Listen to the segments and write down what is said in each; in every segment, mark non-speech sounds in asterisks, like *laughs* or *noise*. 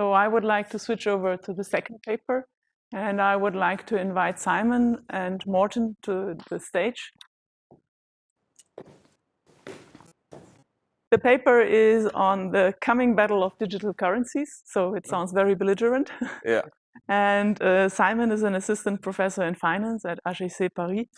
So I would like to switch over to the second paper, and I would like to invite Simon and Morten to the stage. The paper is on the coming battle of digital currencies, so it sounds very belligerent. Yeah. *laughs* and uh, Simon is an assistant professor in finance at HEC Paris,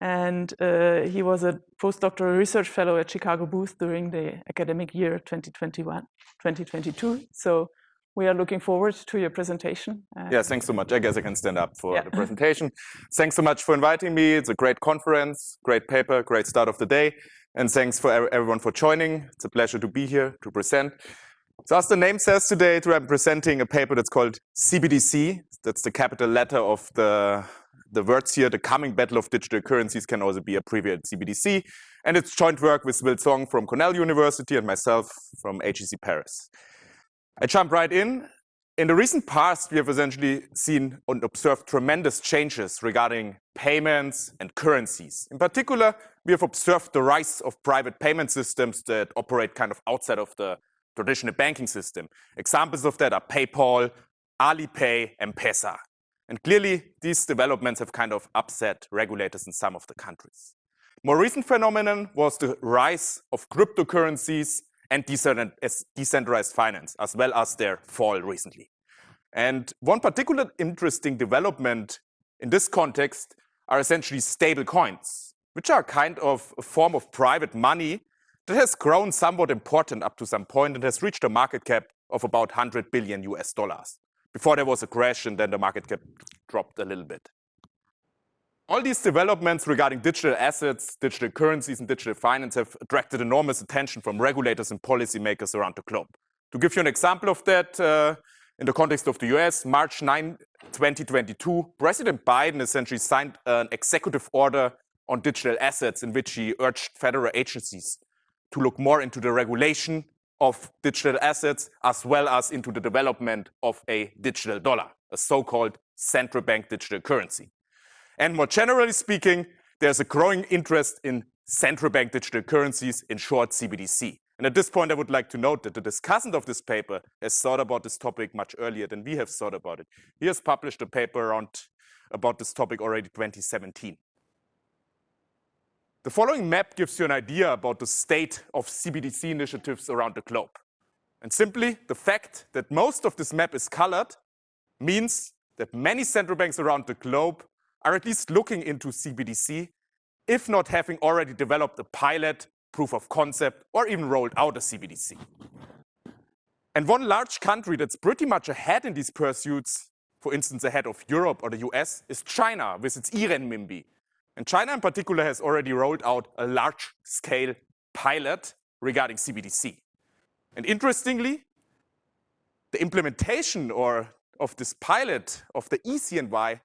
and uh, he was a postdoctoral research fellow at Chicago Booth during the academic year 2021, 2022. So we are looking forward to your presentation. Uh, yeah, thanks so much. I guess I can stand up for yeah. the *laughs* presentation. thanks so much for inviting me. It's a great conference, great paper, great start of the day. And thanks for everyone for joining. It's a pleasure to be here to present. So as the name says today, I'm presenting a paper that's called CBDC. That's the capital letter of the, the words here. The coming battle of digital currencies can also be abbreviated CBDC. And it's joint work with Will Cong from Cornell University and myself from HEC Paris. I jump right in. In the recent past, we have essentially seen and observed tremendous changes regarding payments and currencies. In particular, we have observed the rise of private payment systems that operate kind of outside of the traditional banking system. Examples of that are PayPal, Alipay, and M-Pesa. And clearly, these developments have kind of upset regulators in some of the countries. More recent phenomenon was the rise of cryptocurrencies and decentralized finance, as well as their fall recently. And one particular interesting development in this context are essentially stable coins, which are kind of a form of private money that has grown somewhat important up to some point and has reached a market cap of about 100 billion US dollars. Before there was a crash and then the market cap dropped a little bit. All these developments regarding digital assets, digital currencies, and digital finance have attracted enormous attention from regulators and policymakers around the globe. To give you an example of that, uh, in the context of the US, March 9, 2022, President Biden essentially signed an executive order on digital assets in which he urged federal agencies to look more into the regulation of digital assets as well as into the development of a digital dollar, a so-called central bank digital currency. And more generally speaking, there's a growing interest in central bank digital currencies, in short CBDC. And at this point, I would like to note that the discussant of this paper has thought about this topic much earlier than we have thought about it. He has published a paper around about this topic already 2017. The following map gives you an idea about the state of CBDC initiatives around the globe. And simply, the fact that most of this map is colored means that many central banks around the globe are at least looking into CBDC, if not having already developed a pilot, proof of concept, or even rolled out a CBDC. And one large country that's pretty much ahead in these pursuits, for instance, ahead of Europe or the US, is China with its e-renminbi. And China in particular has already rolled out a large-scale pilot regarding CBDC. And interestingly, the implementation or of this pilot of the eCNY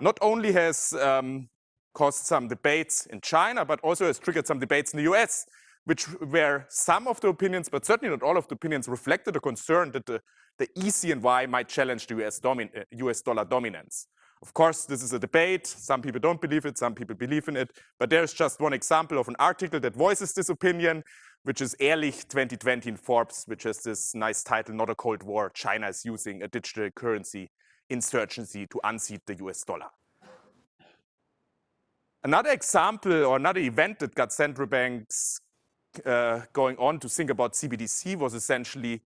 not only has um, caused some debates in China, but also has triggered some debates in the US, which where some of the opinions, but certainly not all of the opinions, reflected a concern that the, the eCNY might challenge the US, US dollar dominance. Of course, this is a debate. Some people don't believe it, some people believe in it. But there's just one example of an article that voices this opinion, which is Ehrlich 2020 in Forbes, which has this nice title, Not a Cold War, China is using a digital currency insurgency to unseat the US dollar. Another example or another event that got central banks uh, going on to think about CBDC was essentially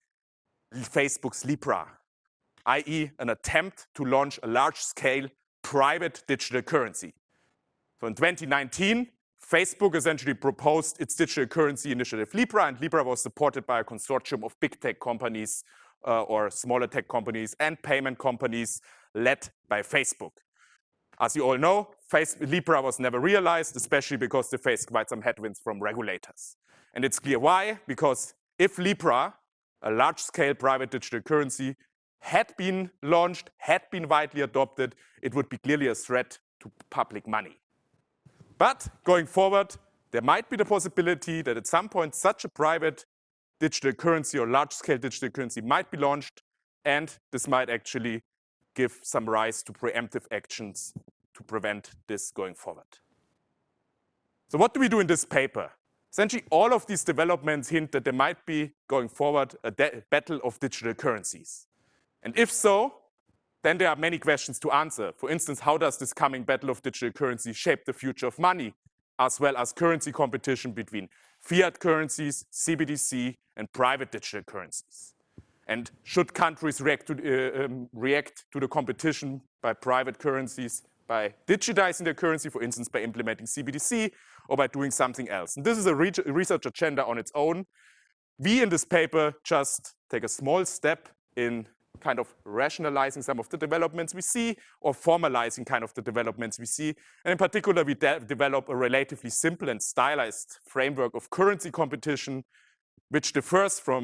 Facebook's Libra, i.e. an attempt to launch a large-scale private digital currency. So in 2019, Facebook essentially proposed its digital currency initiative Libra, and Libra was supported by a consortium of big tech companies uh, or smaller tech companies and payment companies led by Facebook. As you all know, Libra was never realized, especially because they faced quite some headwinds from regulators. And it's clear why, because if Libra, a large-scale private digital currency, had been launched, had been widely adopted, it would be clearly a threat to public money. But going forward, there might be the possibility that at some point such a private digital currency or large-scale digital currency might be launched, and this might actually give some rise to preemptive actions to prevent this going forward. So what do we do in this paper? Essentially, all of these developments hint that there might be, going forward, a battle of digital currencies. And if so, then there are many questions to answer. For instance, how does this coming battle of digital currency shape the future of money, as well as currency competition between fiat currencies, CBDC, and private digital currencies? And should countries react to, uh, um, react to the competition by private currencies by digitizing their currency, for instance, by implementing CBDC or by doing something else? And this is a re research agenda on its own. We in this paper just take a small step in kind of rationalizing some of the developments we see or formalizing kind of the developments we see. And in particular, we de develop a relatively simple and stylized framework of currency competition, which differs from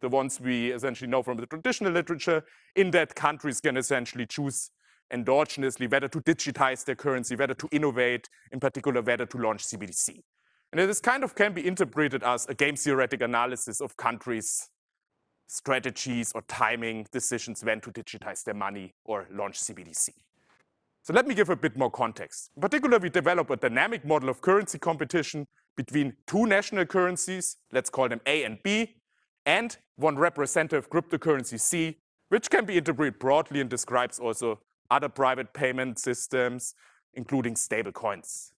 the ones we essentially know from the traditional literature, in that countries can essentially choose endogenously whether to digitize their currency, whether to innovate, in particular, whether to launch CBDC. And this kind of can be interpreted as a game theoretic analysis of countries' strategies or timing decisions when to digitize their money or launch CBDC. So let me give a bit more context. In particular, we develop a dynamic model of currency competition between two national currencies, let's call them A and B, and one representative cryptocurrency C, which can be interpreted broadly and describes also other private payment systems, including stable coins.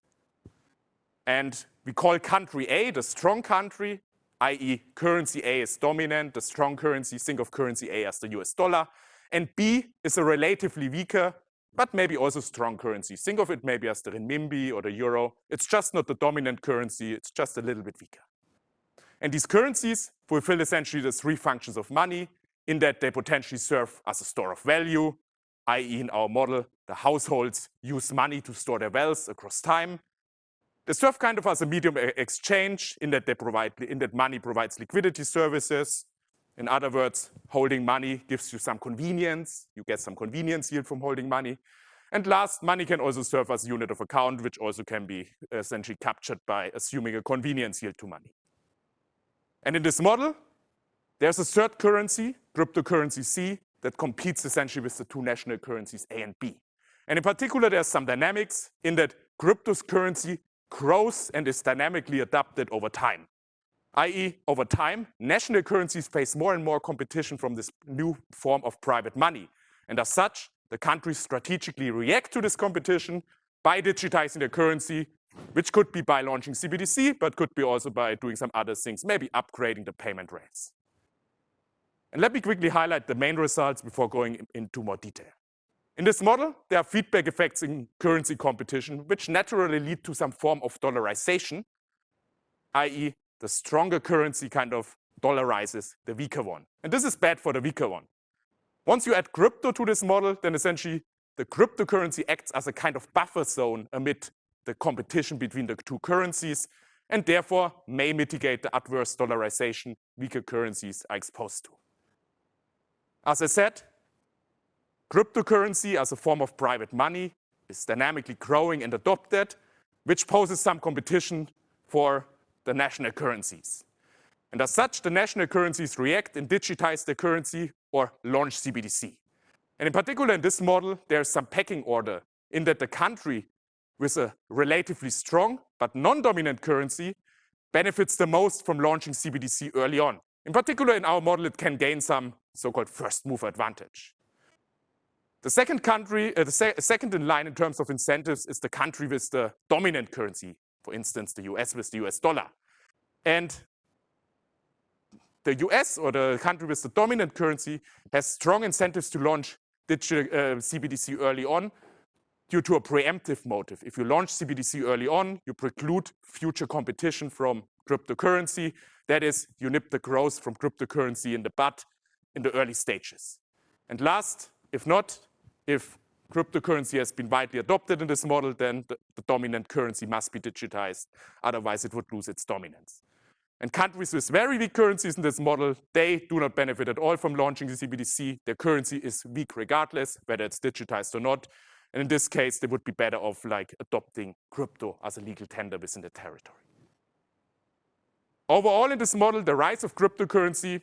And we call country A the strong country, i.e. currency A is dominant, the strong currency, think of currency A as the US dollar. And B is a relatively weaker, but maybe also strong currency. Think of it maybe as the renminbi or the euro. It's just not the dominant currency, it's just a little bit weaker. And these currencies fulfill essentially the three functions of money in that they potentially serve as a store of value, i.e. in our model, the households use money to store their wealth across time. They serve kind of as a medium exchange in that they provide, in that money provides liquidity services. In other words, holding money gives you some convenience. You get some convenience yield from holding money. And last, money can also serve as a unit of account, which also can be essentially captured by assuming a convenience yield to money. And in this model, there's a third currency, cryptocurrency C, that competes essentially with the two national currencies A and B. And in particular, there's some dynamics in that cryptocurrency grows and is dynamically adapted over time. i.e., over time, national currencies face more and more competition from this new form of private money. And as such, the countries strategically react to this competition by digitizing their currency which could be by launching CBDC, but could be also by doing some other things, maybe upgrading the payment rails. And let me quickly highlight the main results before going into more detail. In this model, there are feedback effects in currency competition, which naturally lead to some form of dollarization, i.e. the stronger currency kind of dollarizes the weaker one. And this is bad for the weaker one. Once you add crypto to this model, then essentially the cryptocurrency acts as a kind of buffer zone amid the competition between the two currencies and therefore may mitigate the adverse dollarization weaker currencies are exposed to. As I said, cryptocurrency as a form of private money is dynamically growing and adopted, which poses some competition for the national currencies. And as such, the national currencies react and digitize their currency or launch CBDC. And in particular, in this model, there's some pecking order in that the country with a relatively strong but non-dominant currency benefits the most from launching CBDC early on. In particular, in our model, it can gain some so-called first mover advantage. The second country, uh, the se second in line in terms of incentives is the country with the dominant currency, for instance, the US with the US dollar. And the US or the country with the dominant currency has strong incentives to launch digital uh, CBDC early on due to a preemptive motive. If you launch CBDC early on, you preclude future competition from cryptocurrency. That is, you nip the growth from cryptocurrency in the bud in the early stages. And last, if not, if cryptocurrency has been widely adopted in this model, then the, the, dominant currency must be digitized. Otherwise, it would lose its dominance. And countries with very weak currencies in this model, they do not benefit at all from launching the CBDC. Their currency is weak regardless, whether it's digitized or not. And in this case, they would be better off like adopting crypto as a legal tender within the territory. Overall, in this model, the rise of cryptocurrency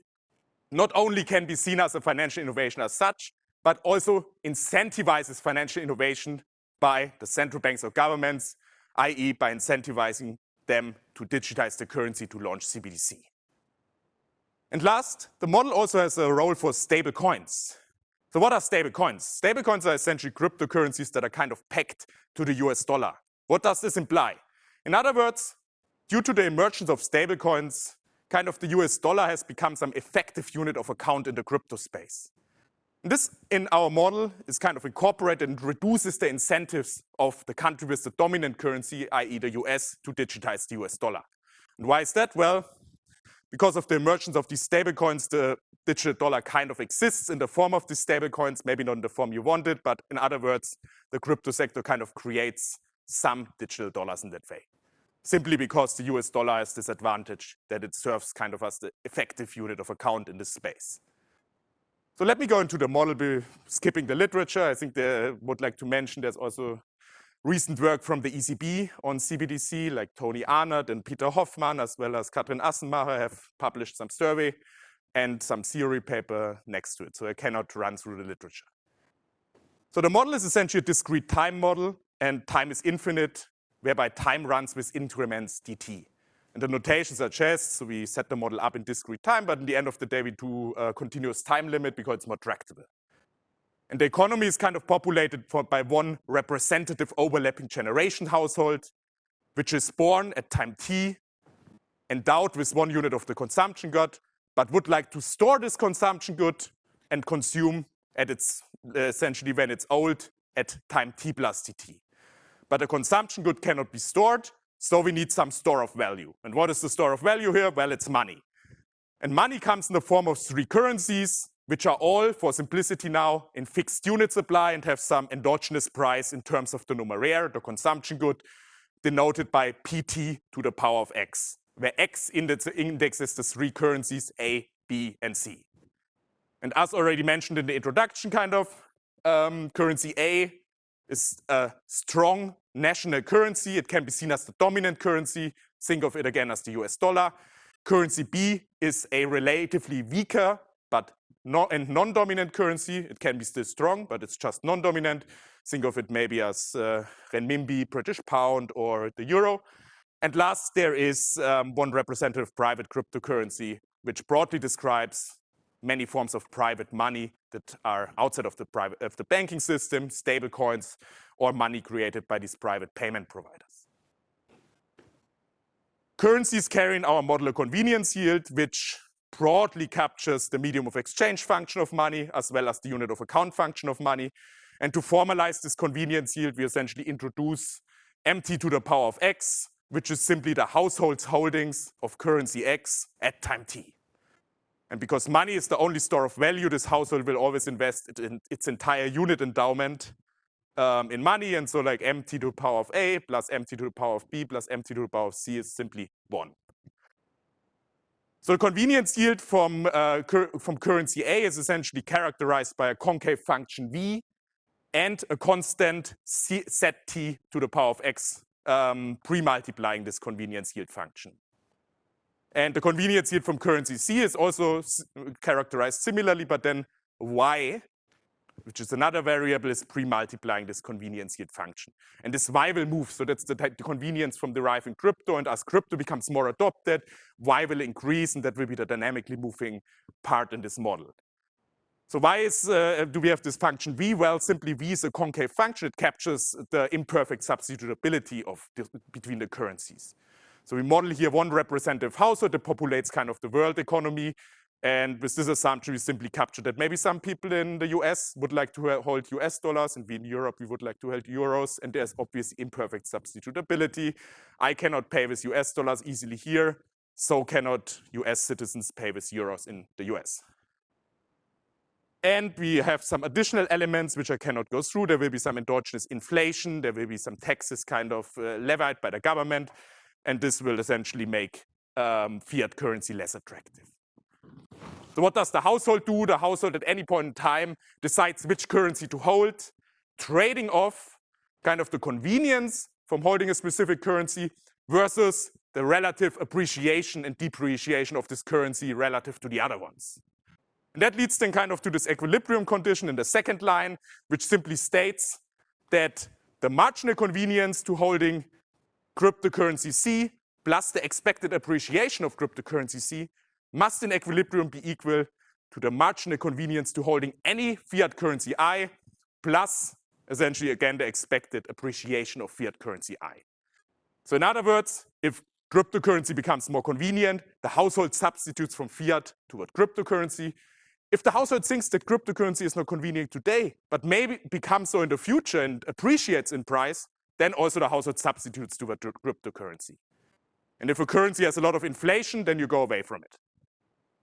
not only can be seen as a financial innovation as such, but also incentivizes financial innovation by the central banks or governments, i.e. by incentivizing them to digitize the currency to launch CBDC. And last, the model also has a role for stable coins. So what are stablecoins? Stablecoins are essentially cryptocurrencies that are kind of pegged to the US dollar. What does this imply? In other words, due to the emergence of stablecoins, kind of the US dollar has become some effective unit of account in the crypto space. This, in our model, is kind of incorporated and reduces the incentives of the country with the dominant currency, i.e. the US, to digitize the US dollar. And why is that? Well, because of the emergence of these stablecoins, the digital dollar kind of exists in the form of these stablecoins, maybe not in the form you wanted, but in other words, the crypto sector kind of creates some digital dollars in that way. Simply because the US dollar has this advantage that it serves kind of as the effective unit of account in this space. So let me go into the model, skipping the literature. I think they would like to mention there's also recent work from the ECB on CBDC, like Toni Ahnert and Peter Hoffmann, as well as Katrin Assenmacher have published some survey and some theory paper next to it. So I cannot run through the literature. So the model is essentially a discrete time model, and time is infinite, whereby time runs with increments dt. And the notation suggests, so we set the model up in discrete time, but in the end of the day, we do a continuous time limit because it's more tractable. And the economy is kind of populated for, by one representative overlapping generation household, which is born at time t, endowed with one unit of the consumption good, but would like to store this consumption good and consume at its, essentially when it's old, at time t plus dt. But the consumption good cannot be stored, so we need some store of value. And what is the store of value here? Well, it's money. And money comes in the form of three currencies, which are all, for simplicity now, in fixed unit supply and have some endogenous price in terms of the numeraire, the consumption good, denoted by pt to the power of x, where x indexes the three currencies A, B, and C. And as already mentioned in the introduction, kind of, um, currency A is a strong national currency. It can be seen as the dominant currency. Think of it again as the US dollar. Currency B is a relatively weaker but no, and non-dominant currency. It can be still strong, but it's just non-dominant. Think of it maybe as uh, renminbi, British pound, or the euro. And last, there is um, one representative private cryptocurrency, which broadly describes many forms of private money that are outside of the, private, of the banking system, stable coins, or money created by these private payment providers. Currencies carry in our model a convenience yield, which broadly captures the medium of exchange function of money, as well as the unit of account function of money. And to formalize this convenience yield, we essentially introduce mt to the power of x, which is simply the household's holdings of currency x at time t. And because money is the only store of value, this household will always invest in its entire unit endowment um, in money. And so like mt to the power of A plus mt to the power of B plus mt to the power of C is simply one. So the convenience yield from, uh, cur from currency A is essentially characterized by a concave function V and a constant C set t to the power of x um, pre-multiplying this convenience yield function. And the convenience yield from currency C is also characterized similarly, but then y which is another variable, is pre-multiplying this convenience yield function. And this y will move, so that's the, the convenience from deriving crypto, and as crypto becomes more adopted, y will increase, and that will be the dynamically moving part in this model. So why is, uh, do we have this function v? Well, simply v is a concave function. It captures the imperfect substitutability of the, between the currencies. So we model here one representative household that populates kind of the world economy. And with this assumption, we simply capture that maybe some people in the US would like to hold US dollars, and we in Europe, we would like to hold euros, and there's obvious imperfect substitutability. I cannot pay with US dollars easily here, so cannot US citizens pay with euros in the US. And we have some additional elements which I cannot go through. There will be some endogenous inflation. There will be some taxes kind of uh, levied by the government. And this will essentially make um, fiat currency less attractive. So what does the household do? The household at any point in time decides which currency to hold, trading off kind of the convenience from holding a specific currency versus the relative appreciation and depreciation of this currency relative to the other ones. And that leads then kind of to this equilibrium condition in the second line, which simply states that the marginal convenience to holding cryptocurrency C plus the expected appreciation of cryptocurrency C must in equilibrium be equal to the marginal convenience to holding any fiat currency I, plus essentially again the expected appreciation of fiat currency I. So in other words, if cryptocurrency becomes more convenient, the household substitutes from fiat toward cryptocurrency. If the household thinks that cryptocurrency is not convenient today, but maybe becomes so in the future and appreciates in price, then also the household substitutes to the cryptocurrency. And if a currency has a lot of inflation, then you go away from it.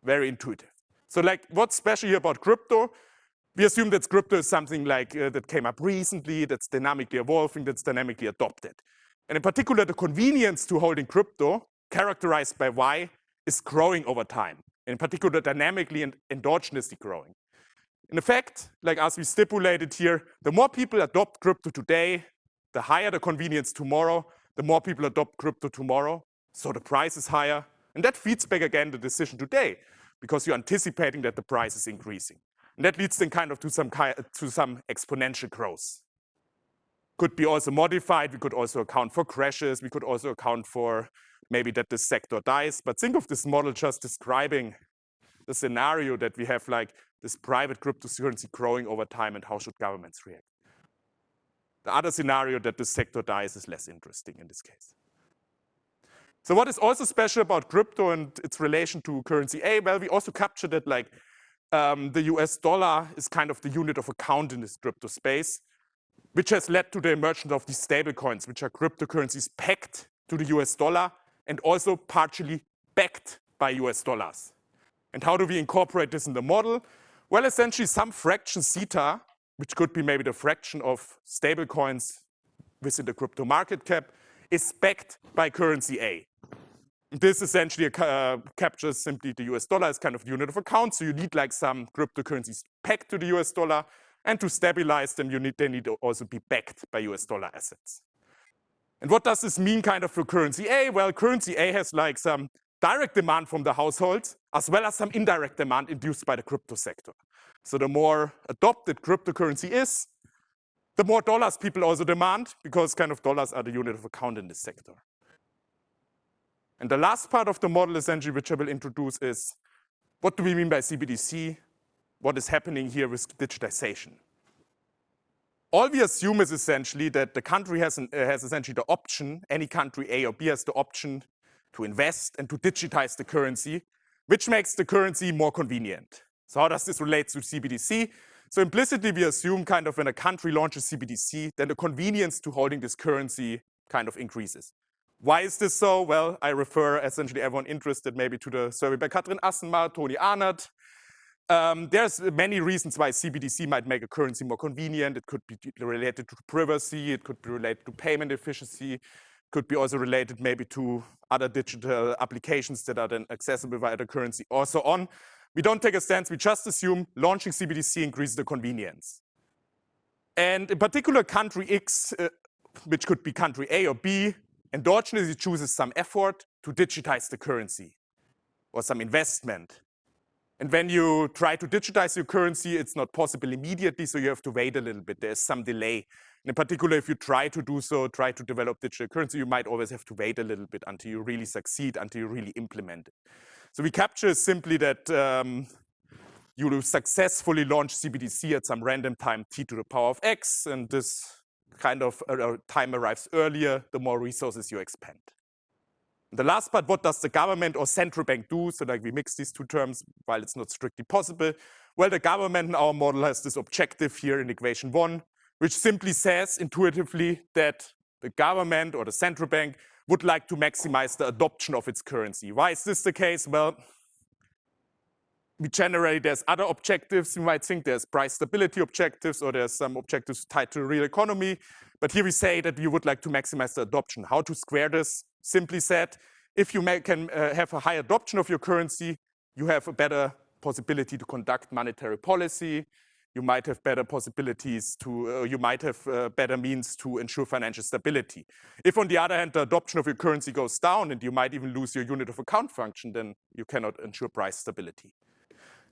Very intuitive. So like what's special here about crypto? We assume that crypto is something like uh, that came up recently, that's dynamically evolving, that's dynamically adopted. And in particular, the convenience to holding crypto, characterized by Y, is growing over time. In particular, dynamically and endogenously growing. In effect, like as we stipulated here, the more people adopt crypto today, the higher the convenience tomorrow, the more people adopt crypto tomorrow, so the price is higher. And that feeds back again the decision today, because you're anticipating that the price is increasing. And that leads then kind of to some, to some exponential growth could be also modified. We could also account for crashes. We could also account for maybe that the sector dies. But think of this model just describing the scenario that we have like this private cryptocurrency growing over time and how should governments react. The other scenario that the sector dies is less interesting in this case. So what is also special about crypto and its relation to currency A? Well, we also captured that like um, the US dollar is kind of the unit of account in this crypto space which has led to the emergence of these stablecoins, which are cryptocurrencies pegged to the US dollar and also partially backed by US dollars. And how do we incorporate this in the model? Well, essentially some fraction zeta, which could be maybe the fraction of stablecoins within the crypto market cap, is backed by currency A. This essentially uh, captures simply the US dollar as kind of unit of account. So you need like some cryptocurrencies pegged to the US dollar and to stabilize them, you need, they need to also be backed by US dollar assets. And what does this mean kind of for currency A? Well, currency A has like some direct demand from the households, as well as some indirect demand induced by the crypto sector. So the more adopted cryptocurrency is, the more dollars people also demand, because kind of dollars are the unit of account in this sector. And the last part of the model essentially, which I will introduce is, what do we mean by CBDC? what is happening here with digitization. All we assume is essentially that the country has, an, uh, has essentially the option, any country A or B has the option to invest and to digitize the currency, which makes the currency more convenient. So how does this relate to CBDC? So implicitly, we assume kind of when a country launches CBDC, then the convenience to holding this currency kind of increases. Why is this so? Well, I refer essentially everyone interested maybe to the survey by Katrin Assenmacher, Toni Ahnert, um, there's many reasons why CBDC might make a currency more convenient. It could be related to privacy. It could be related to payment efficiency. Could be also related maybe to other digital applications that are then accessible via the currency or so on. We don't take a stance. We just assume launching CBDC increases the convenience. And in particular, country X, uh, which could be country A or B, endogenously chooses some effort to digitize the currency or some investment and when you try to digitize your currency, it's not possible immediately, so you have to wait a little bit. There's some delay. And in particular, if you try to do so, try to develop digital currency, you might always have to wait a little bit until you really succeed, until you really implement it. So we capture simply that um, you successfully launch CBDC at some random time t to the power of x, and this kind of uh, time arrives earlier, the more resources you expend. The last part, what does the government or central bank do? So like we mix these two terms while it's not strictly possible. Well, the government in our model has this objective here in equation one, which simply says intuitively that the government or the central bank would like to maximize the adoption of its currency. Why is this the case? Well, we generally, there's other objectives. You might think there's price stability objectives or there's some objectives tied to the real economy. But here we say that we would like to maximize the adoption. How to square this? Simply said, if you can uh, have a high adoption of your currency, you have a better possibility to conduct monetary policy. You might have better possibilities to, uh, you might have uh, better means to ensure financial stability. If on the other hand, the adoption of your currency goes down and you might even lose your unit of account function, then you cannot ensure price stability.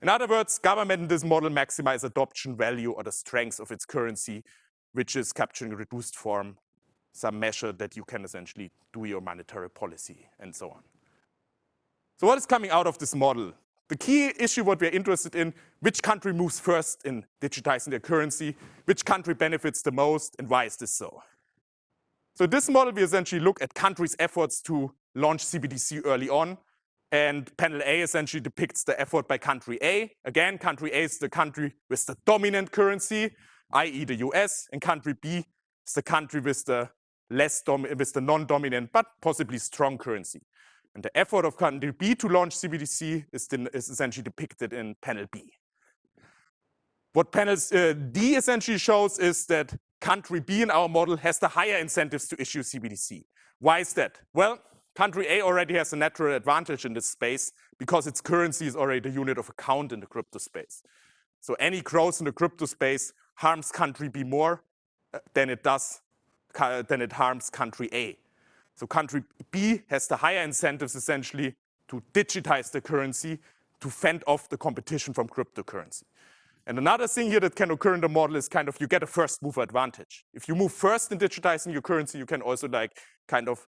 In other words, government in this model maximize adoption value or the strength of its currency, which is capturing reduced form, some measure that you can essentially do your monetary policy and so on. So what is coming out of this model? The key issue what we're interested in, which country moves first in digitizing their currency, which country benefits the most, and why is this so? So this model, we essentially look at countries' efforts to launch CBDC early on. And panel A essentially depicts the effort by country A. Again, country A is the country with the dominant currency, i.e. the US, and country B is the country with the less with the non-dominant but possibly strong currency. And the effort of country B to launch CBDC is, is essentially depicted in panel B. What panel uh, D essentially shows is that country B in our model has the higher incentives to issue CBDC. Why is that? Well, country A already has a natural advantage in this space because its currency is already the unit of account in the crypto space. So any growth in the crypto space harms country B more uh, than it does than it harms country A. So country B has the higher incentives essentially to digitize the currency to fend off the competition from cryptocurrency. And another thing here that can occur in the model is kind of you get a first mover advantage. If you move first in digitizing your currency, you can also like kind of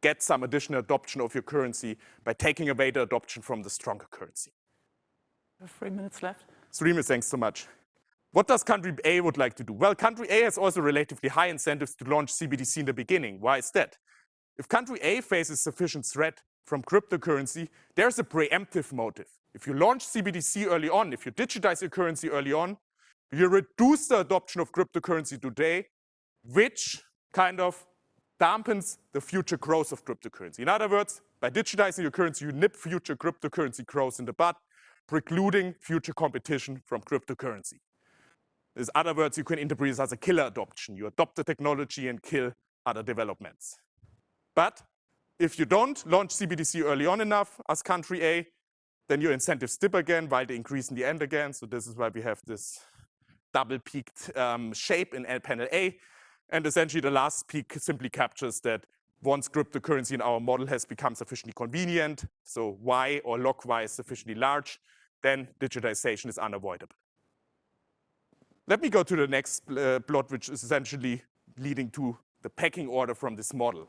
get some additional adoption of your currency by taking away the adoption from the stronger currency. Three minutes left. Three minutes, thanks so much. What does country A would like to do? Well, country A has also relatively high incentives to launch CBDC in the beginning. Why is that? If country A faces sufficient threat from cryptocurrency, there's a preemptive motive. If you launch CBDC early on, if you digitize your currency early on, you reduce the adoption of cryptocurrency today, which kind of dampens the future growth of cryptocurrency. In other words, by digitizing your currency, you nip future cryptocurrency growth in the bud, precluding future competition from cryptocurrency. In other words, you can interpret this as a killer adoption. You adopt the technology and kill other developments. But if you don't launch CBDC early on enough as country A, then your incentives dip again while they increase in the end again. So this is why we have this double peaked um, shape in panel A. And essentially the last peak simply captures that once cryptocurrency in our model has become sufficiently convenient, so Y or log Y is sufficiently large, then digitization is unavoidable. Let me go to the next uh, plot, which is essentially leading to the pecking order from this model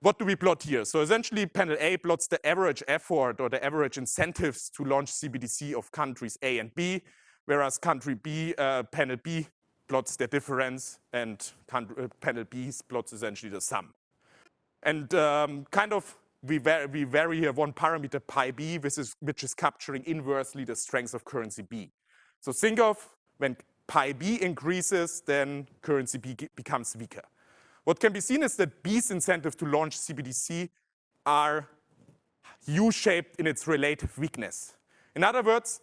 what do we plot here? So essentially panel A plots the average effort or the average incentives to launch CBDC of countries A and B, whereas country B, uh, panel B plots the difference and country, uh, panel B plots essentially the sum. And um, kind of we vary, we vary here one parameter pi b, which is, which is capturing inversely the strength of currency B. So think of when pi b increases, then currency B becomes weaker. What can be seen is that B's incentive to launch CBDC are U-shaped in its relative weakness. In other words,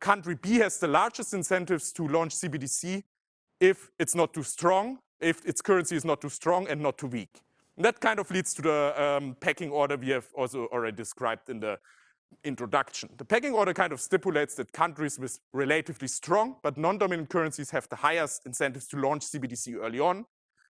country B has the largest incentives to launch CBDC if it's not too strong, if its currency is not too strong and not too weak. And that kind of leads to the um, pecking order we have also already described in the introduction. The pecking order kind of stipulates that countries with relatively strong but non-dominant currencies have the highest incentives to launch CBDC early on,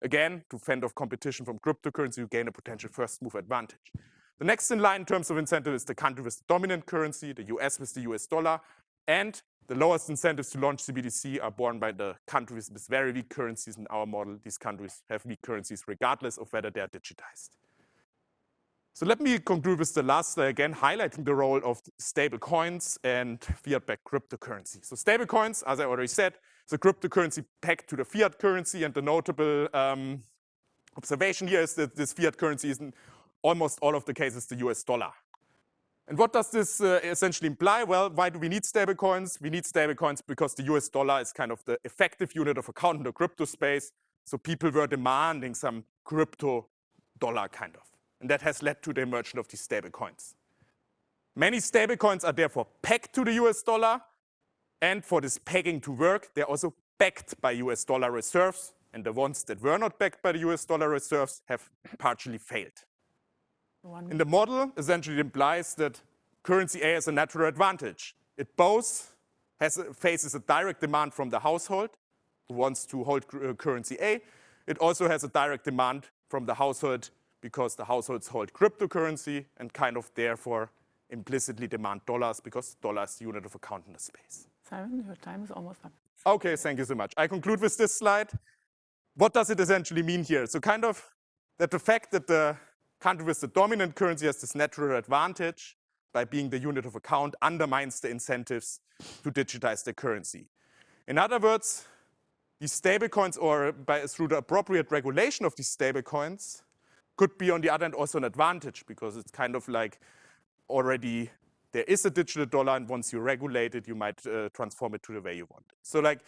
Again, to fend off competition from cryptocurrency, you gain a potential first move advantage. The next in line in terms of incentive is the country with the dominant currency, the US with the US dollar, and the lowest incentives to launch CBDC are borne by the countries with very weak currencies in our model. These countries have weak currencies regardless of whether they are digitized. So let me conclude with the last slide again, highlighting the role of stable coins and fiat-backed cryptocurrency. So stable coins, as I already said, the cryptocurrency pegged to the fiat currency. And the notable um, observation here is that this fiat currency is in almost all of the cases the US dollar. And what does this uh, essentially imply? Well, why do we need stablecoins? We need stablecoins because the US dollar is kind of the effective unit of account in the crypto space. So people were demanding some crypto dollar kind of. And that has led to the emergence of these stablecoins. Many stablecoins are therefore pegged to the US dollar, and for this pegging to work, they're also backed by US dollar reserves. And the ones that were not backed by the US dollar reserves have partially failed. One. In the model, essentially it implies that currency A has a natural advantage. It both has a, faces a direct demand from the household who wants to hold uh, currency A. It also has a direct demand from the household because the households hold cryptocurrency and kind of therefore implicitly demand dollars because dollars is the unit of account in the space. Simon, your time is almost up. Okay, thank you so much. I conclude with this slide. What does it essentially mean here? So kind of that the fact that the country with the dominant currency has this natural advantage by being the unit of account undermines the incentives to digitize the currency. In other words, these stablecoins or by, through the appropriate regulation of these stablecoins could be on the other hand also an advantage because it's kind of like already there is a digital dollar and once you regulate it, you might uh, transform it to the way you want. It. So like,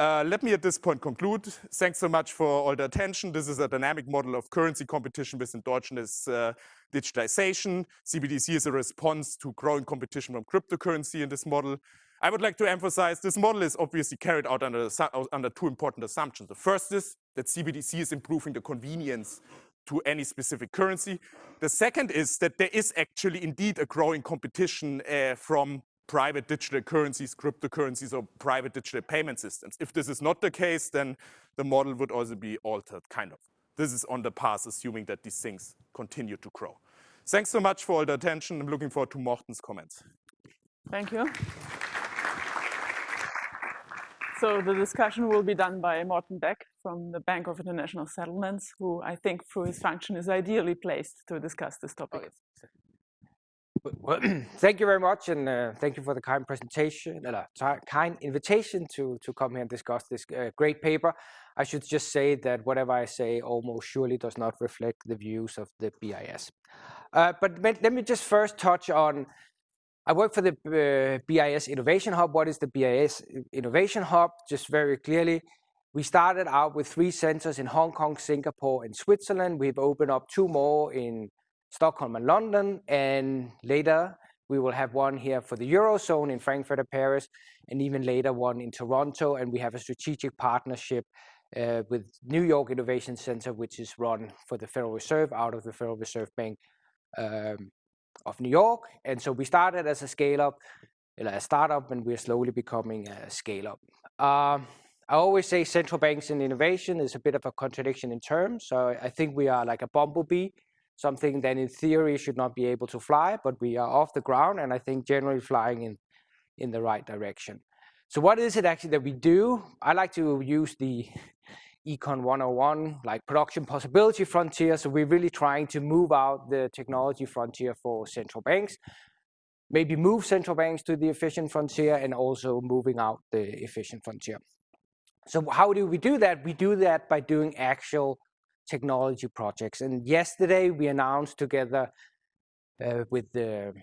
uh, let me at this point conclude. Thanks so much for all the attention. This is a dynamic model of currency competition with endogenous uh, digitization. CBDC is a response to growing competition from cryptocurrency in this model. I would like to emphasize this model is obviously carried out under, under two important assumptions. The first is that CBDC is improving the convenience to any specific currency. The second is that there is actually indeed a growing competition uh, from private digital currencies, cryptocurrencies, or private digital payment systems. If this is not the case, then the model would also be altered, kind of. This is on the path, assuming that these things continue to grow. Thanks so much for all the attention. I'm looking forward to Morten's comments. Thank you. So the discussion will be done by Morten Bech from the Bank of International Settlements, who I think through his function is ideally placed to discuss this topic. Well, *clears throat* thank you very much, and uh, thank you for the kind presentation, uh, kind invitation to to come here and discuss this uh, great paper. I should just say that whatever I say almost surely does not reflect the views of the BIS. Uh, but let me just first touch on. I work for the uh, BIS Innovation Hub. What is the BIS Innovation Hub? Just very clearly, we started out with three centers in Hong Kong, Singapore, and Switzerland. We've opened up two more in Stockholm and London, and later we will have one here for the Eurozone in Frankfurt and Paris, and even later one in Toronto, and we have a strategic partnership uh, with New York Innovation Center, which is run for the Federal Reserve out of the Federal Reserve Bank um, of New York. And so we started as a scale-up, a startup, and we're slowly becoming a scale-up. Um, I always say central banks and innovation is a bit of a contradiction in terms. So I think we are like a bumblebee something that in theory should not be able to fly, but we are off the ground and I think generally flying in, in the right direction. So what is it actually that we do? I like to use the Econ 101, like production possibility frontier. So we're really trying to move out the technology frontier for central banks, maybe move central banks to the efficient frontier and also moving out the efficient frontier. So how do we do that? We do that by doing actual technology projects. And yesterday we announced together uh, with the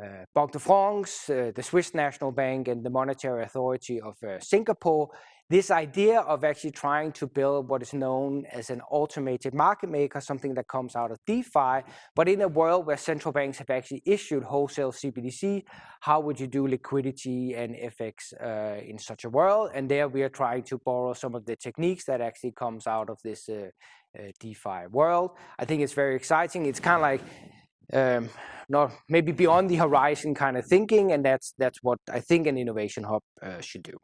uh, Banque de France, uh, the Swiss National Bank, and the Monetary Authority of uh, Singapore, this idea of actually trying to build what is known as an automated market maker, something that comes out of DeFi, but in a world where central banks have actually issued wholesale CBDC, how would you do liquidity and FX uh, in such a world? And there we are trying to borrow some of the techniques that actually comes out of this uh, uh, DeFi world. I think it's very exciting. It's kind of like um, not maybe beyond the horizon kind of thinking, and that's that's what I think an innovation hub uh, should do.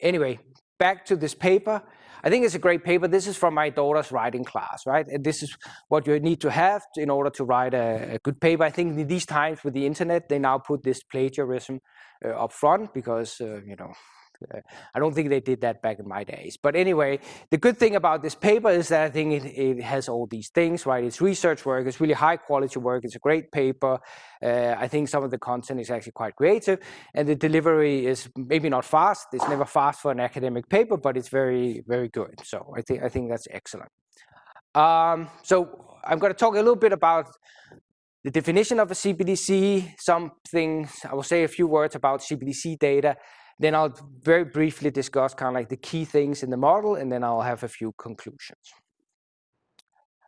Anyway, back to this paper. I think it's a great paper. This is from my daughter's writing class, right? And this is what you need to have in order to write a, a good paper. I think in these times with the internet, they now put this plagiarism uh, up front because, uh, you know, I don't think they did that back in my days. But anyway, the good thing about this paper is that I think it, it has all these things, right? It's research work, it's really high quality work, it's a great paper. Uh, I think some of the content is actually quite creative, and the delivery is maybe not fast. It's never fast for an academic paper, but it's very, very good. So I think I think that's excellent. Um, so I'm going to talk a little bit about the definition of a CBDC, some things, I will say a few words about CBDC data, then I'll very briefly discuss kind of like the key things in the model, and then I'll have a few conclusions.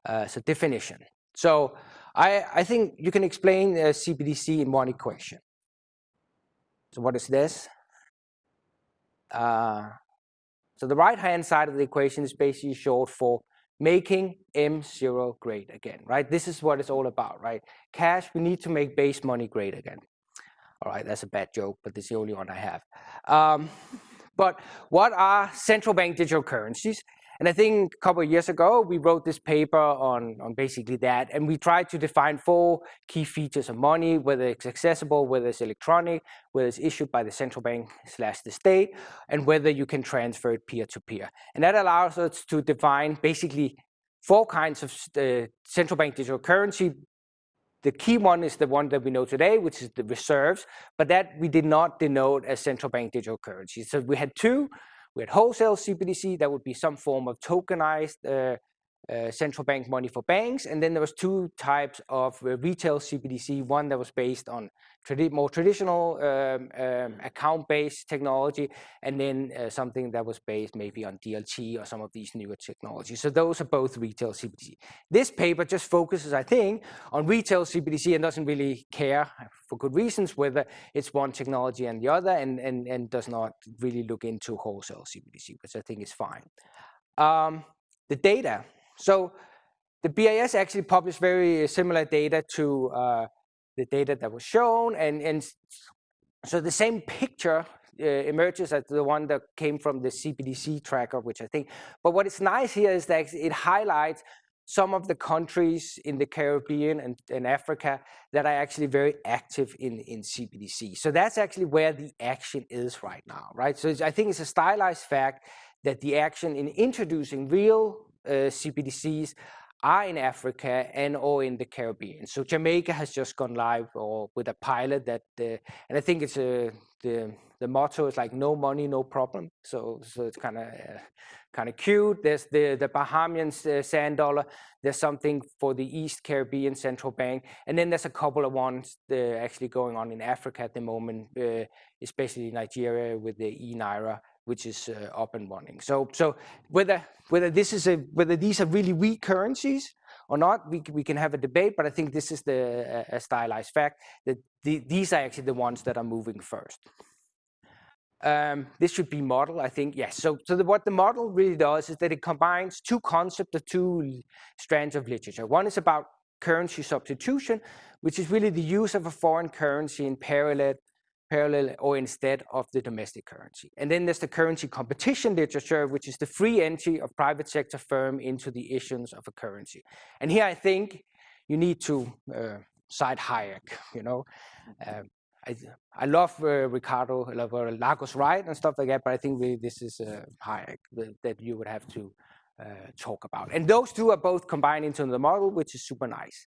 Uh, so definition. So I, I think you can explain uh, CBDC in one equation. So what is this? Uh, so the right-hand side of the equation is basically short for making M0 great again, right? This is what it's all about, right? Cash, we need to make base money great again. All right, that's a bad joke, but it's the only one I have. Um, *laughs* but what are central bank digital currencies? And I think a couple of years ago, we wrote this paper on, on basically that. And we tried to define four key features of money, whether it's accessible, whether it's electronic, whether it's issued by the central bank slash the state, and whether you can transfer it peer-to-peer. -peer. And that allows us to define basically four kinds of uh, central bank digital currency the key one is the one that we know today, which is the reserves, but that we did not denote as central bank digital currency. So we had two. We had wholesale CBDC, that would be some form of tokenized uh, uh, central bank money for banks. And then there was two types of uh, retail CBDC, one that was based on tradi more traditional um, um, account-based technology, and then uh, something that was based maybe on DLT or some of these newer technologies. So those are both retail CBDC. This paper just focuses, I think, on retail CBDC and doesn't really care, for good reasons, whether it's one technology and the other, and, and, and does not really look into wholesale CBDC, which I think is fine. Um, the data. So the BIS actually published very similar data to uh, the data that was shown. And, and so the same picture uh, emerges as the one that came from the CBDC tracker, which I think, but what is nice here is that it highlights some of the countries in the Caribbean and, and, Africa that are actually very active in, in CBDC. So that's actually where the action is right now, right? So I think it's a stylized fact that the action in introducing real uh, CBDCs are in Africa and or in the Caribbean. So Jamaica has just gone live or with a pilot that, uh, and I think it's a, the the motto is like no money, no problem. So so it's kind of uh, kind of cute. There's the the Bahamian uh, sand dollar. There's something for the East Caribbean Central Bank, and then there's a couple of ones actually going on in Africa at the moment, uh, especially Nigeria with the e naira which is uh, up and running. So, so whether whether this is a whether these are really weak currencies or not, we we can have a debate. But I think this is the a stylized fact that the, these are actually the ones that are moving first. Um, this should be model, I think. Yes. So, so the, what the model really does is that it combines two concepts of two strands of literature. One is about currency substitution, which is really the use of a foreign currency in parallel parallel or instead of the domestic currency. And then there's the currency competition literature, which is the free entry of private sector firm into the issuance of a currency. And here I think you need to uh, cite Hayek, you know. Uh, I, I love uh, Ricardo, uh, Lagos Wright and stuff like that, but I think really this is uh, Hayek that, that you would have to uh, talk about. And those two are both combined into the model, which is super nice.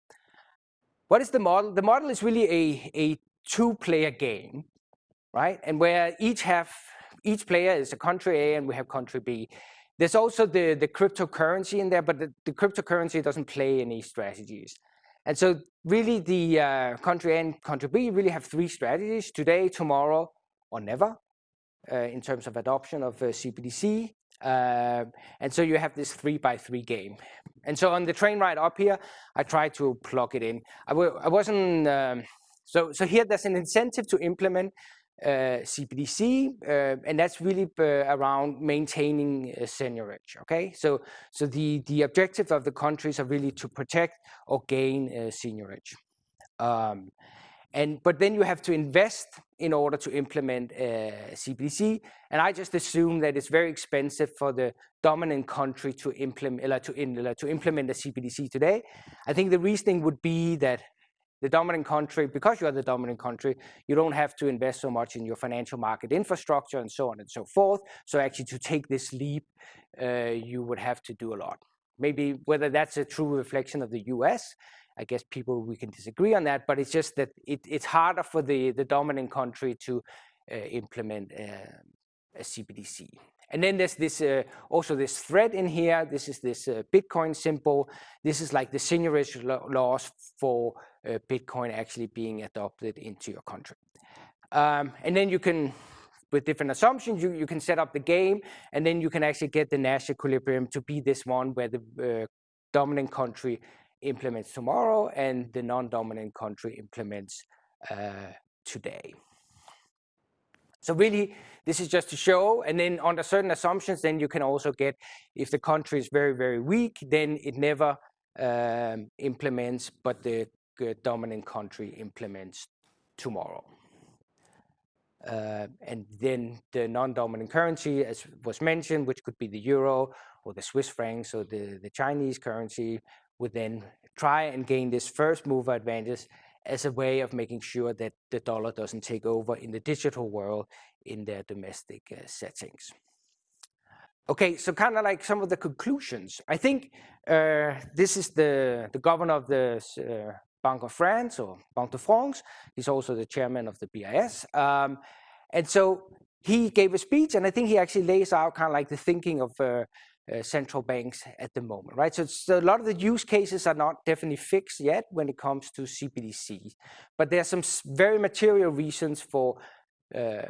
What is the model? The model is really a, a two-player game right? And where each have each player is a country A and we have country B. There's also the, the cryptocurrency in there, but the, the cryptocurrency doesn't play any strategies. And so really the uh, country A and country B really have three strategies, today, tomorrow, or never, uh, in terms of adoption of uh, CBDC. Uh, and so you have this three by three game. And so on the train ride up here, I tried to plug it in. I w I wasn't, um, so, so here there's an incentive to implement CBDC, uh, and that's really uh, around maintaining seigniorage. Okay, so so the the objective of the countries are really to protect or gain seigniorage. Um, and but then you have to invest in order to implement uh, CBDC. And I just assume that it's very expensive for the dominant country to implement to, to implement the CBDC today. I think the reasoning would be that the dominant country, because you are the dominant country, you don't have to invest so much in your financial market infrastructure and so on and so forth. So actually to take this leap, uh, you would have to do a lot. Maybe whether that's a true reflection of the US, I guess people, we can disagree on that, but it's just that it, it's harder for the, the dominant country to uh, implement uh, a CBDC. And then there's this uh, also this thread in here. This is this uh, Bitcoin symbol. This is like the seigniorage laws for uh, Bitcoin actually being adopted into your country. Um, and then you can, with different assumptions, you, you can set up the game, and then you can actually get the Nash equilibrium to be this one where the uh, dominant country implements tomorrow and the non-dominant country implements uh, today. So really, this is just to show, and then under certain assumptions, then you can also get, if the country is very, very weak, then it never um, implements, but the dominant country implements tomorrow. Uh, and then the non-dominant currency, as was mentioned, which could be the euro or the Swiss francs or the, the Chinese currency, would then try and gain this first mover advantage as a way of making sure that the dollar doesn't take over in the digital world in their domestic uh, settings. Okay, so kind of like some of the conclusions. I think uh, this is the, the governor of the uh, Bank of France or Banque de France. He's also the chairman of the BIS. Um, and so he gave a speech, and I think he actually lays out kind of like the thinking of uh, central banks at the moment, right? So, so, a lot of the use cases are not definitely fixed yet when it comes to CBDC, but there are some very material reasons for uh,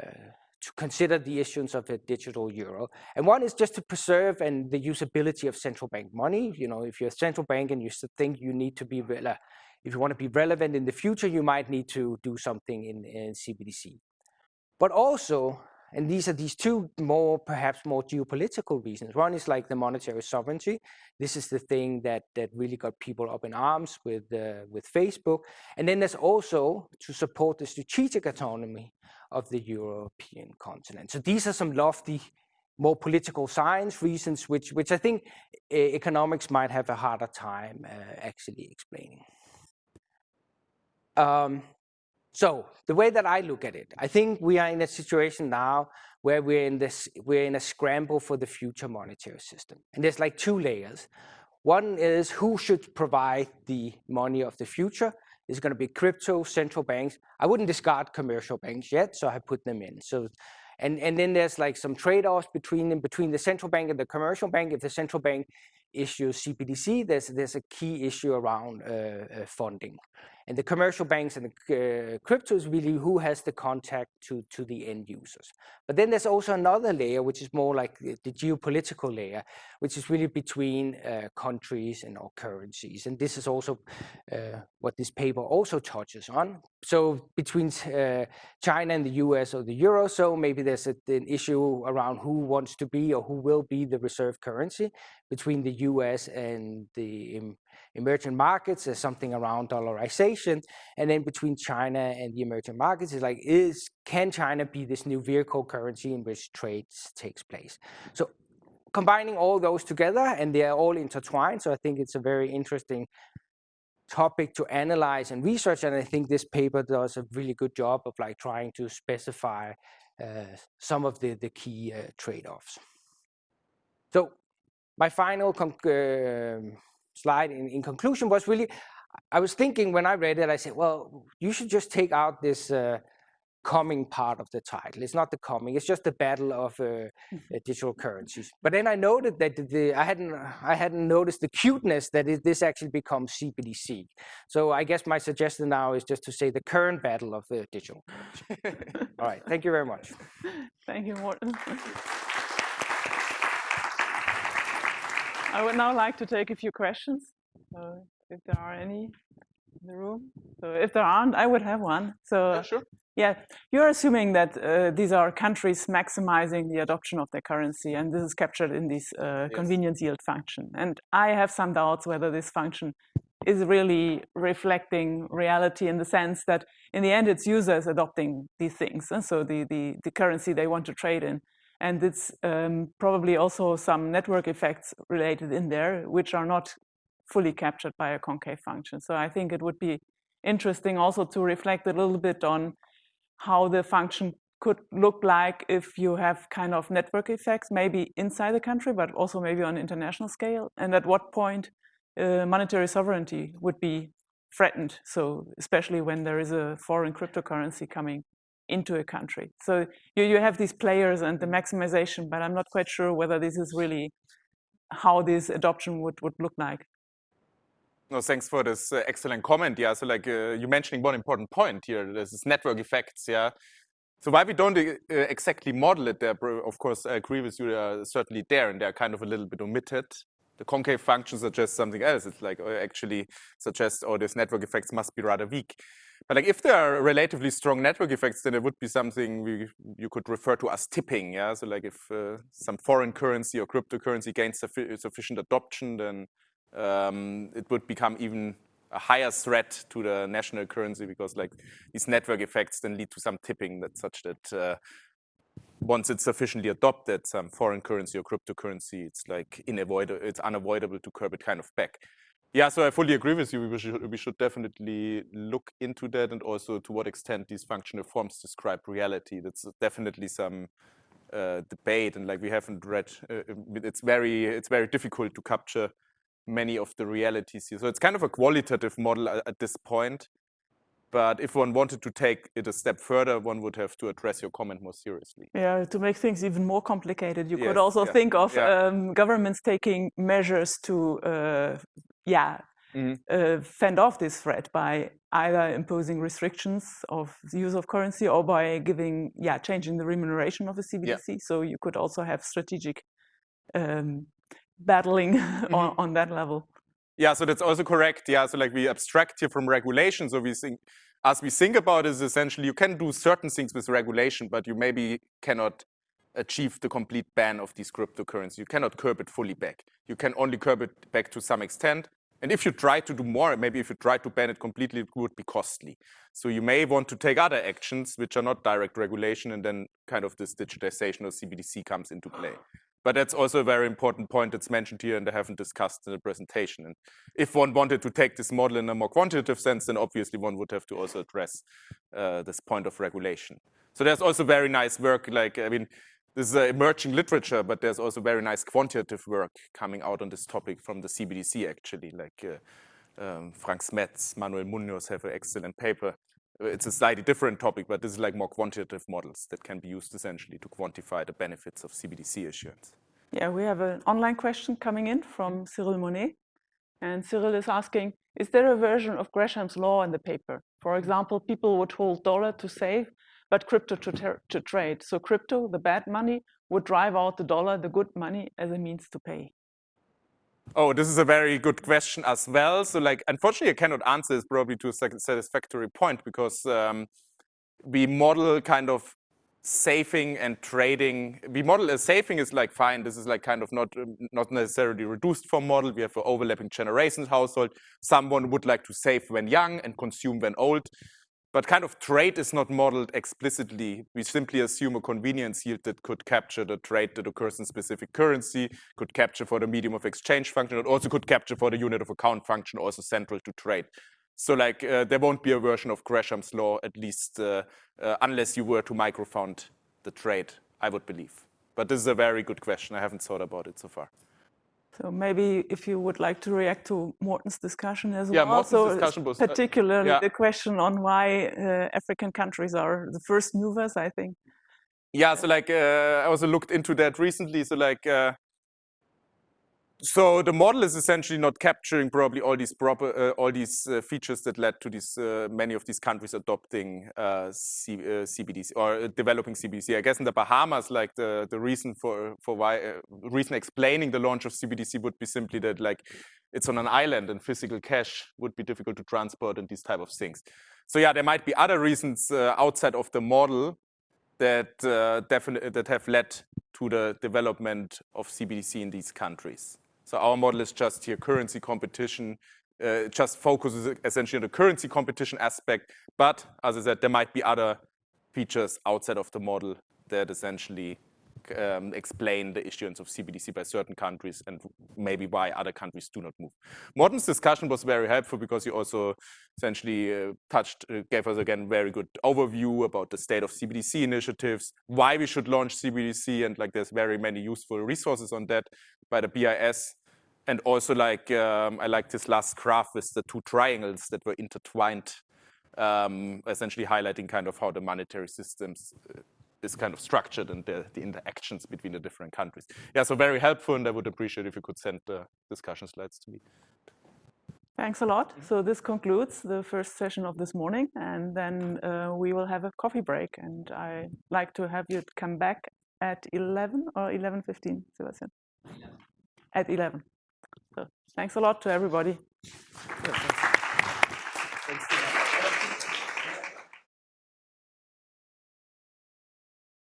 to consider the issuance of a digital euro. And one is just to preserve and the usability of central bank money. You know, if you're a central bank and you think you need to be, if you want to be relevant in the future, you might need to do something in, in CBDC. But also, and these are these two more, perhaps more geopolitical reasons. One is like the monetary sovereignty. This is the thing that, that really got people up in arms with, uh, with Facebook. And then there's also to support the strategic autonomy of the European continent. So these are some lofty, more political science reasons, which, which I think uh, economics might have a harder time uh, actually explaining. Um, so the way that I look at it, I think we are in a situation now where we're in this, we're in a scramble for the future monetary system. And there's like two layers. One is who should provide the money of the future. Is going to be crypto, central banks. I wouldn't discard commercial banks yet, so I put them in. So, and, and then there's like some trade-offs between them, between the central bank and the commercial bank. If the central bank issues CBDC, there's, there's a key issue around uh, uh, funding. And the commercial banks and the uh, crypto is really who has the contact to, to the end users. But then there's also another layer, which is more like the, the geopolitical layer, which is really between uh, countries and or currencies. And this is also uh, what this paper also touches on. So between uh, China and the US or the Eurozone, maybe there's a, an issue around who wants to be or who will be the reserve currency between the US and the emerging markets, there's something around dollarization. And then between China and the emerging markets is like, is can China be this new vehicle currency in which trade takes place? So combining all those together and they are all intertwined. So I think it's a very interesting topic to analyze and research. And I think this paper does a really good job of like trying to specify uh, some of the, the key uh, trade-offs. So my final uh, slide in, in conclusion was really, I was thinking when I read it, I said, well, you should just take out this uh, coming part of the title. It's not the coming, it's just the battle of uh, mm-hmm. uh, digital currencies. But then I noted that the, I hadn't I hadn't noticed the cuteness that it, this actually becomes CBDC. So I guess my suggestion now is just to say the current battle of uh, digital. All right, thank you very much. *laughs* Thank you, Morten. *laughs* I would now like to take a few questions. So if there are any in the room. So if there aren't, I would have one. So yeah, sure. Yeah, you're assuming that uh, these are countries maximizing the adoption of their currency, and this is captured in this uh, yes. convenience yield function. And I have some doubts whether this function is really reflecting reality in the sense that in the end it's users adopting these things, and so the, the, the currency they want to trade in. And it's um, probably also some network effects related in there, which are not fully captured by a concave function. So I think it would be interesting also to reflect a little bit on how the function could look like if you have kind of network effects, maybe inside the country, but also maybe on international scale, and at what point uh, monetary sovereignty would be threatened. So especially when there is a foreign cryptocurrency coming into a country. So you, you have these players and the maximization, but I'm not quite sure whether this is really how this adoption would, would look like. No, thanks for this uh, excellent comment. Yeah, so like uh, you mentioning one important point here, this is network effects. Yeah, so why we don't uh, exactly model it there, of course, I agree with you, they are certainly there and they're kind of a little bit omitted. The concave function suggests something else. It's like uh, actually suggests, oh, these network effects must be rather weak. But like if there are relatively strong network effects, then it would be something we, you could refer to as tipping. Yeah, so like if uh, some foreign currency or cryptocurrency gains suffi sufficient adoption, then um, it would become even a higher threat to the national currency because like these network effects then lead to some tipping that such that uh, once it's sufficiently adopted, some foreign currency or cryptocurrency, it's like unavoidable, it's unavoidable to curb it kind of back. Yeah, so I fully agree with you. We should, we should definitely look into that and also to what extent these functional forms describe reality. That's definitely some uh, debate and like we haven't read, uh, it's very it's very difficult to capture many of the realities here. So it's kind of a qualitative model at, at this point. But if one wanted to take it a step further, one would have to address your comment more seriously. Yeah, to make things even more complicated, you yes, could also yeah, think of yeah. um, governments taking measures to, uh, yeah, mm uh, fend off this threat by either imposing restrictions of the use of currency or by giving, yeah, changing the remuneration of the CBDC. Yeah. So you could also have strategic um, battling mm *laughs* -hmm. on, on that level. Yeah, so that's also correct. Yeah, so like we abstract here from regulation. So we think, as we think about it, is essentially you can do certain things with regulation, but you maybe cannot achieve the complete ban of these cryptocurrencies. You cannot curb it fully back. You can only curb it back to some extent. And if you try to do more, maybe if you try to ban it completely, it would be costly. So you may want to take other actions which are not direct regulation, and then kind of this digitization of CBDC comes into play. But that's also a very important point that's mentioned here and I haven't discussed in the presentation. And if one wanted to take this model in a more quantitative sense, then obviously one would have to also address uh, this point of regulation. So there's also very nice work, like, I mean, this is emerging literature, but there's also very nice quantitative work coming out on this topic from the CBDC, actually, like uh, um, Frank Smets, Manuel Munoz have an excellent paper. It's a slightly different topic, but this is like more quantitative models that can be used essentially to quantify the benefits of CBDC issuance. Yeah, we have an online question coming in from Cyril Monnet. And Cyril is asking, is there a version of Gresham's law in the paper? For example, people would hold dollar to save but crypto to, to trade. So crypto, the bad money, would drive out the dollar, the good money, as a means to pay. Oh, this is a very good question as well. So like, unfortunately, I cannot answer this probably to a satisfactory point because um, we model kind of saving and trading. We model a saving is like fine. This is like kind of not not necessarily reduced form model. We have an overlapping generations household. Someone would like to save when young and consume when old. But kind of trade is not modeled explicitly. We simply assume a convenience yield that could capture the trade that occurs in specific currency, could capture for the medium of exchange function, and also could capture for the unit of account function, also central to trade. So like uh, there won't be a version of Gresham's law, at least uh, uh, unless you were to microfound the trade, I would believe. But this is a very good question. I haven't thought about it so far. So maybe if you would like to react to Morten's discussion as yeah, well. Morten's so discussion was, uh, particularly yeah. the question on why uh, African countries are the first movers, I think. Yeah, so like uh, I also looked into that recently. So like uh, so the model is essentially not capturing probably all these proper uh, all these uh, features that led to these uh, many of these countries adopting uh, C, uh, CBDC or developing CBDC. I guess in the Bahamas, like the the reason for for why uh, reason explaining the launch of CBDC would be simply that like it's on an island and physical cash would be difficult to transport and these type of things. So yeah, there might be other reasons outside of the model that definitely that have led to the development of CBDC in these countries. So our model is just here currency competition, uh, just focuses essentially on the currency competition aspect. But as I said, there might be other features outside of the model that essentially um, explain the issuance of CBDC by certain countries and maybe why other countries do not move. Morten's discussion was very helpful because he also essentially uh, touched, uh, gave us again very good overview about the state of CBDC initiatives, why we should launch CBDC, and like there's very many useful resources on that by the BIS. And also like, um, I like this last graph with the two triangles that were intertwined, um, essentially highlighting kind of how the monetary systems uh, is kind of structured and the, the, interactions between the different countries. Yeah, so very helpful, and I would appreciate if you could send the discussion slides to me. Thanks a lot. So this concludes the first session of this morning, and then uh, we will have a coffee break. And I like to have you come back at 11 or 11.15, Sebastian? At 11. Thanks a lot to everybody.